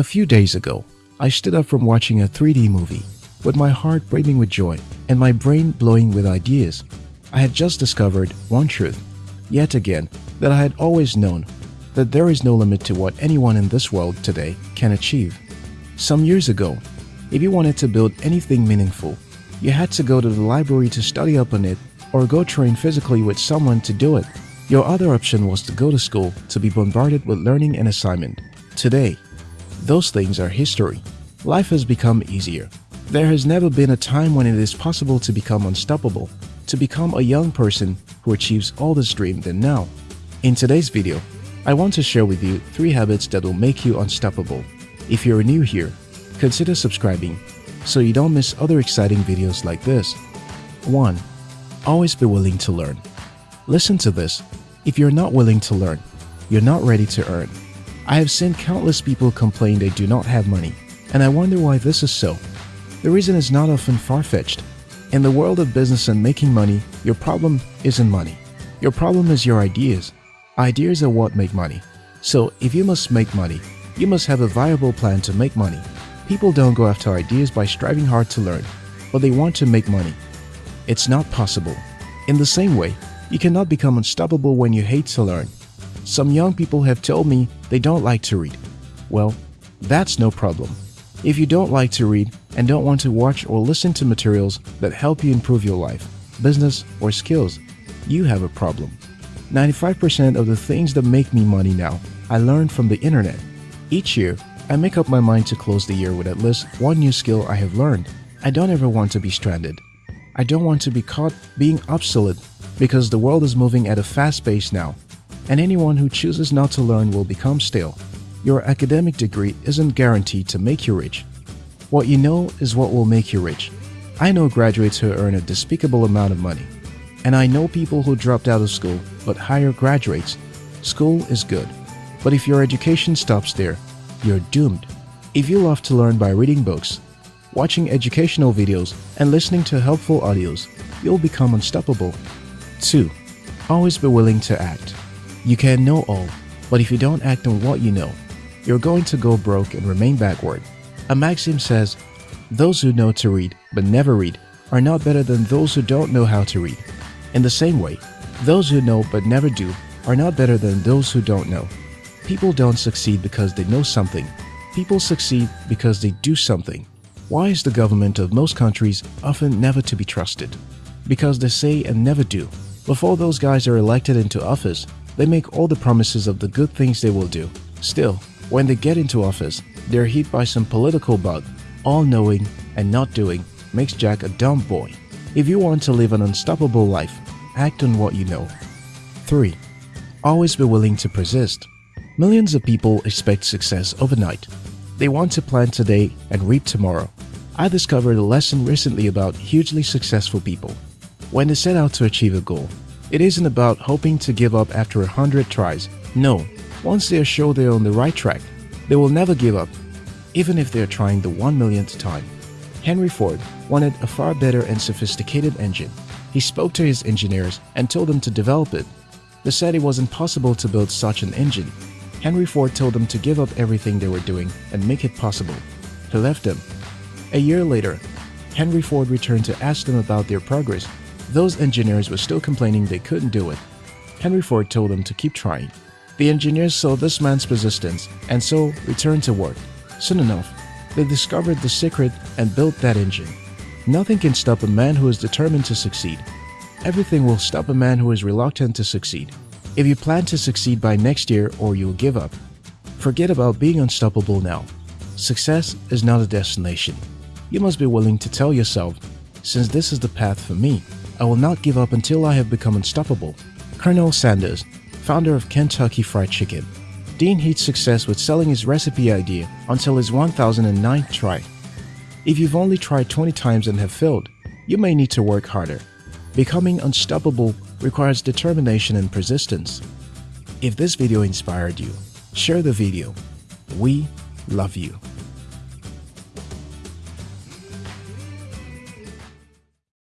A few days ago, I stood up from watching a 3D movie with my heart brimming with joy and my brain blowing with ideas. I had just discovered one truth, yet again, that I had always known that there is no limit to what anyone in this world today can achieve. Some years ago, if you wanted to build anything meaningful, you had to go to the library to study up on it or go train physically with someone to do it. Your other option was to go to school to be bombarded with learning and assignment. Today, those things are history. Life has become easier. There has never been a time when it is possible to become unstoppable, to become a young person who achieves all this dream than now. In today's video, I want to share with you 3 habits that will make you unstoppable. If you're new here, consider subscribing so you don't miss other exciting videos like this. 1. Always be willing to learn. Listen to this. If you're not willing to learn, you're not ready to earn. I have seen countless people complain they do not have money, and I wonder why this is so. The reason is not often far-fetched. In the world of business and making money, your problem isn't money. Your problem is your ideas. Ideas are what make money. So if you must make money, you must have a viable plan to make money. People don't go after ideas by striving hard to learn, but they want to make money. It's not possible. In the same way, you cannot become unstoppable when you hate to learn. Some young people have told me they don't like to read. Well, that's no problem. If you don't like to read and don't want to watch or listen to materials that help you improve your life, business, or skills, you have a problem. 95% of the things that make me money now, I learned from the internet. Each year, I make up my mind to close the year with at least one new skill I have learned. I don't ever want to be stranded. I don't want to be caught being obsolete because the world is moving at a fast pace now and anyone who chooses not to learn will become stale. Your academic degree isn't guaranteed to make you rich. What you know is what will make you rich. I know graduates who earn a despicable amount of money. And I know people who dropped out of school but hire graduates. School is good. But if your education stops there, you're doomed. If you love to learn by reading books, watching educational videos, and listening to helpful audios, you'll become unstoppable. 2. Always be willing to act. You can know all, but if you don't act on what you know, you're going to go broke and remain backward. A maxim says, those who know to read but never read are not better than those who don't know how to read. In the same way, those who know but never do are not better than those who don't know. People don't succeed because they know something. People succeed because they do something. Why is the government of most countries often never to be trusted? Because they say and never do. Before those guys are elected into office, they make all the promises of the good things they will do. Still, when they get into office, they're hit by some political bug. All knowing and not doing makes Jack a dumb boy. If you want to live an unstoppable life, act on what you know. 3. Always be willing to persist. Millions of people expect success overnight. They want to plan today and reap tomorrow. I discovered a lesson recently about hugely successful people. When they set out to achieve a goal, it isn't about hoping to give up after a hundred tries. No, once they are sure they are on the right track, they will never give up, even if they are trying the one millionth time. Henry Ford wanted a far better and sophisticated engine. He spoke to his engineers and told them to develop it. They said it was impossible to build such an engine. Henry Ford told them to give up everything they were doing and make it possible. He left them. A year later, Henry Ford returned to ask them about their progress those engineers were still complaining they couldn't do it. Henry Ford told them to keep trying. The engineers saw this man's persistence and so returned to work. Soon enough, they discovered the secret and built that engine. Nothing can stop a man who is determined to succeed. Everything will stop a man who is reluctant to succeed. If you plan to succeed by next year or you'll give up, forget about being unstoppable now. Success is not a destination. You must be willing to tell yourself, since this is the path for me, I will not give up until I have become unstoppable. Colonel Sanders, founder of Kentucky Fried Chicken. Dean hit success with selling his recipe idea until his 1009th try. If you've only tried 20 times and have failed, you may need to work harder. Becoming unstoppable requires determination and persistence. If this video inspired you, share the video. We love you.